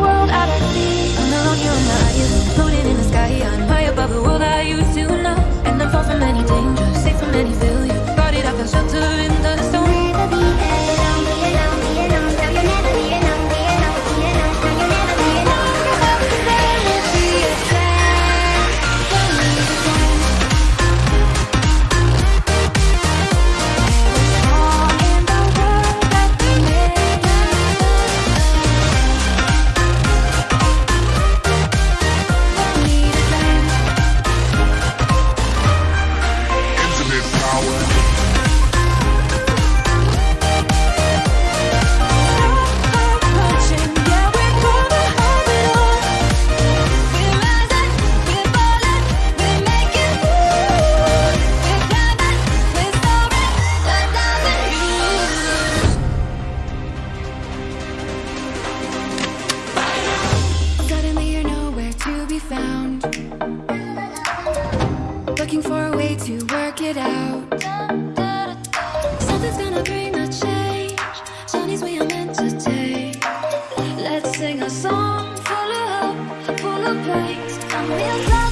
world at our feet I'm not on you, I'm not you. Floating in the sky, I'm high above the world I used to know. And I'm far from any danger, safe from any failure. Guarded, I the shelter in to work it out. Something's gonna bring a change. Johnny's we are meant to take. Let's sing a song full of hope, full of praise. Come real